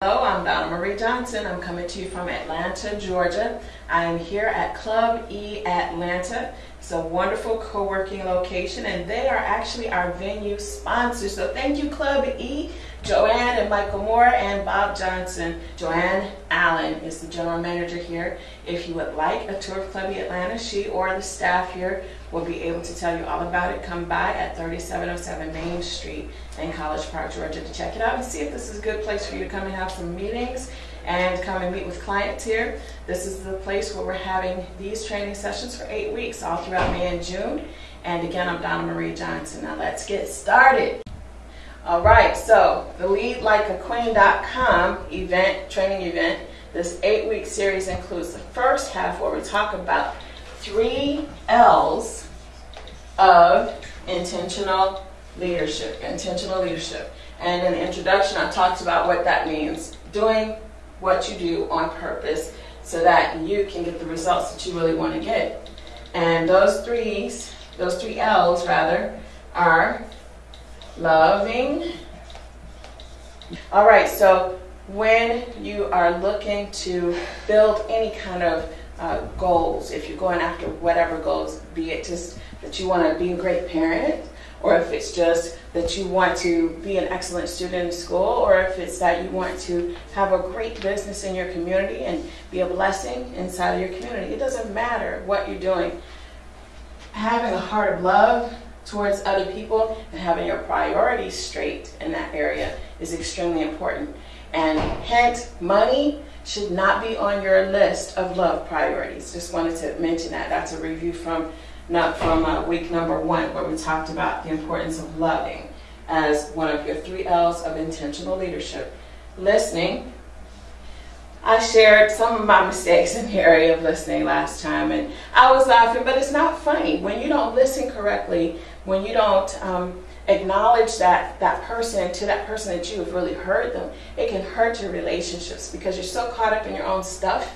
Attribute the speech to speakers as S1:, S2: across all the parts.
S1: Hello, Donna Marie Johnson. I'm coming to you from Atlanta, Georgia. I am here at Club E Atlanta. It's a wonderful co-working location and they are actually our venue sponsors. So thank you Club E, Joanne and Michael Moore and Bob Johnson. Joanne Allen is the general manager here. If you would like a tour of Club E Atlanta, she or the staff here will be able to tell you all about it. Come by at 3707 Main Street in College Park, Georgia to check it out and see if this is a good place for you to come and have some meetings and come and meet with clients here. This is the place where we're having these training sessions for eight weeks, all throughout May and June. And again, I'm Donna Marie Johnson. Now let's get started. All right, so the leadlikeaqueen.com event, training event, this eight-week series includes the first half where we talk about three L's of intentional leadership, intentional leadership. And in the introduction, I talked about what that means. Doing what you do on purpose so that you can get the results that you really want to get. And those threes, those three L's rather, are loving. All right, so when you are looking to build any kind of uh, goals, if you're going after whatever goals, be it just that you want to be a great parent, or if it's just that you want to be an excellent student in school, or if it's that you want to have a great business in your community and be a blessing inside of your community. It doesn't matter what you're doing. Having a heart of love towards other people and having your priorities straight in that area is extremely important. And hence, money should not be on your list of love priorities. Just wanted to mention that. That's a review from not from uh, week number one, where we talked about the importance of loving as one of your three L's of intentional leadership. Listening. I shared some of my mistakes in the area of listening last time, and I was laughing, but it's not funny. When you don't listen correctly, when you don't um, acknowledge that that person to that person that you have really heard them, it can hurt your relationships because you're so caught up in your own stuff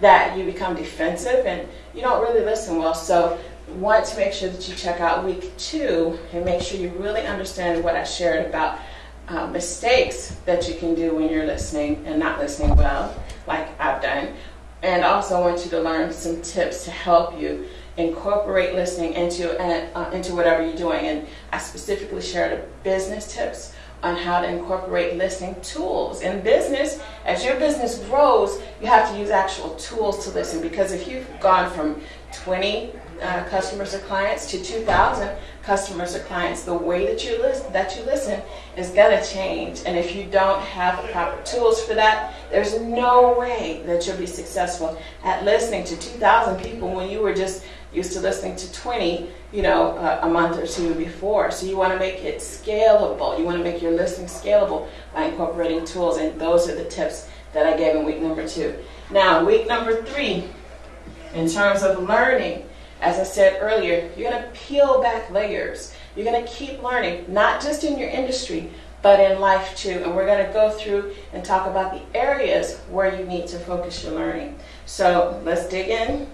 S1: that you become defensive and you don't really listen well. So want to make sure that you check out week two and make sure you really understand what I shared about uh, mistakes that you can do when you're listening and not listening well, like I've done. And also I want you to learn some tips to help you incorporate listening into uh, into whatever you're doing. And I specifically shared business tips on how to incorporate listening tools. In business, as your business grows, you have to use actual tools to listen because if you've gone from 20 uh, customers or clients to 2,000 customers or clients, the way that you listen, that you listen is going to change. And if you don't have the proper tools for that, there's no way that you'll be successful at listening to 2,000 people when you were just used to listening to 20, you know, uh, a month or two before. So you want to make it scalable. You want to make your listening scalable by incorporating tools. And those are the tips that I gave in week number two. Now, week number three, in terms of learning, as I said earlier, you're going to peel back layers. You're going to keep learning, not just in your industry, but in life too. And we're going to go through and talk about the areas where you need to focus your learning. So let's dig in.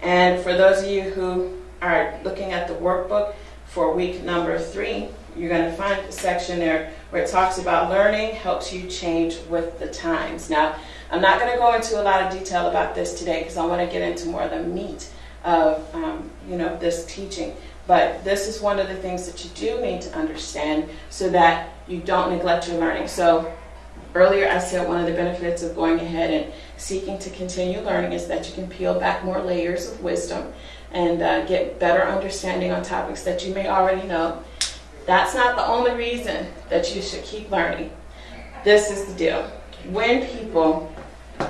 S1: And for those of you who are looking at the workbook for week number three, you're going to find a section there where it talks about learning helps you change with the times. Now, I'm not going to go into a lot of detail about this today because I want to get into more of the meat of um, you know this teaching. But this is one of the things that you do need to understand so that you don't neglect your learning. So earlier I said one of the benefits of going ahead and seeking to continue learning is that you can peel back more layers of wisdom and uh, get better understanding on topics that you may already know. That's not the only reason that you should keep learning. This is the deal. When people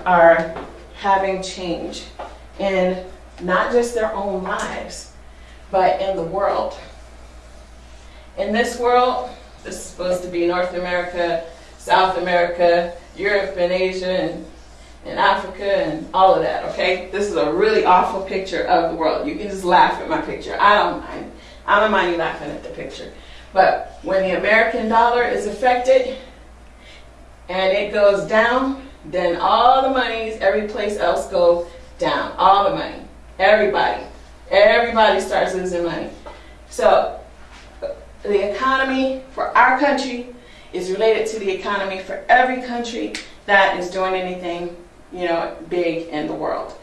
S1: are having change in not just their own lives, but in the world. In this world, this is supposed to be North America, South America, Europe and Asia and, and Africa and all of that, okay? This is a really awful picture of the world. You can just laugh at my picture. I don't mind. I don't mind you laughing at the picture. But when the American dollar is affected and it goes down, then all the monies every place else go down. All the money. Everybody. Everybody starts losing money. So the economy for our country is related to the economy for every country that is doing anything, you know, big in the world.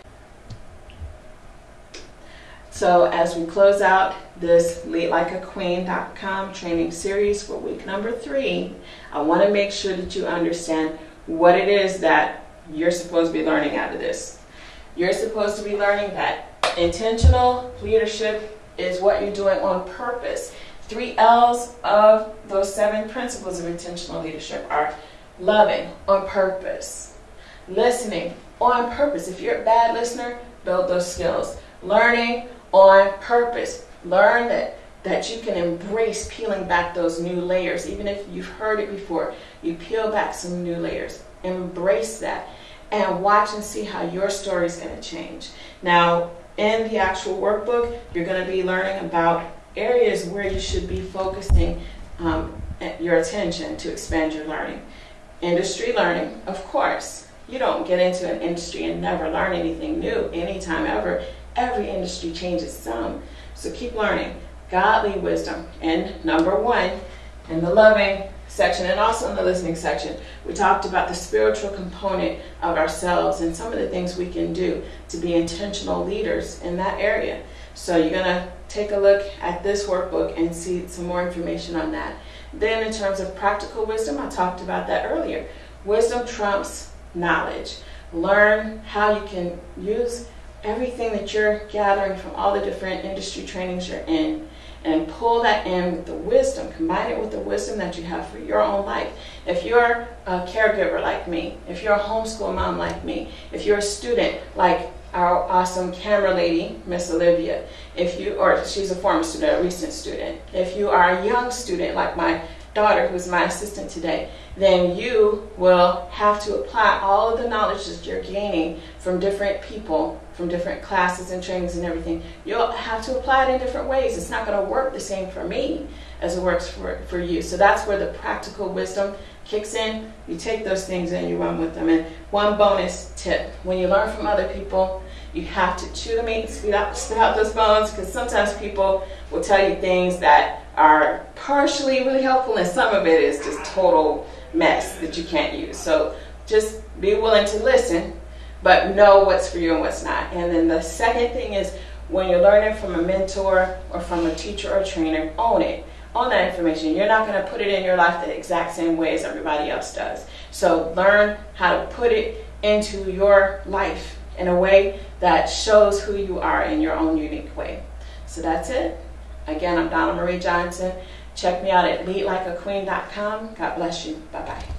S1: So as we close out this leadlikeaqueen.com training series for week number three, I want to make sure that you understand what it is that you're supposed to be learning out of this. You're supposed to be learning that intentional leadership is what you're doing on purpose. Three L's of those seven principles of intentional leadership are loving on purpose, listening on purpose. If you're a bad listener, build those skills. Learning on purpose. Learn that, that you can embrace peeling back those new layers. Even if you've heard it before, you peel back some new layers. Embrace that and watch and see how your story is going to change. Now, in the actual workbook, you're going to be learning about areas where you should be focusing um, your attention to expand your learning. Industry learning, of course. You don't get into an industry and never learn anything new anytime ever every industry changes some. So keep learning. Godly wisdom. And number one, in the loving section and also in the listening section, we talked about the spiritual component of ourselves and some of the things we can do to be intentional leaders in that area. So you're going to take a look at this workbook and see some more information on that. Then, in terms of practical wisdom, I talked about that earlier. Wisdom trumps knowledge. Learn how you can use everything that you're gathering from all the different industry trainings you're in and pull that in with the wisdom, combine it with the wisdom that you have for your own life. If you're a caregiver like me, if you're a homeschool mom like me, if you're a student like our awesome camera lady, Miss Olivia, if you, or she's a former student, a recent student, if you are a young student like my daughter, who's my assistant today, then you will have to apply all of the knowledge that you're gaining from different people, from different classes and trainings and everything. You'll have to apply it in different ways. It's not going to work the same for me as it works for, for you. So that's where the practical wisdom kicks in. You take those things and you run with them. And one bonus tip when you learn from other people, you have to chew the meat spit out, spit out those bones because sometimes people will tell you things that are partially really helpful and some of it is just total mess that you can't use. So just be willing to listen, but know what's for you and what's not. And then the second thing is when you're learning from a mentor or from a teacher or trainer, own it. Own that information. You're not going to put it in your life the exact same way as everybody else does. So learn how to put it into your life in a way that shows who you are in your own unique way. So that's it. Again, I'm Donna Marie Johnson. Check me out at leadlikeaqueen.com. God bless you. Bye bye.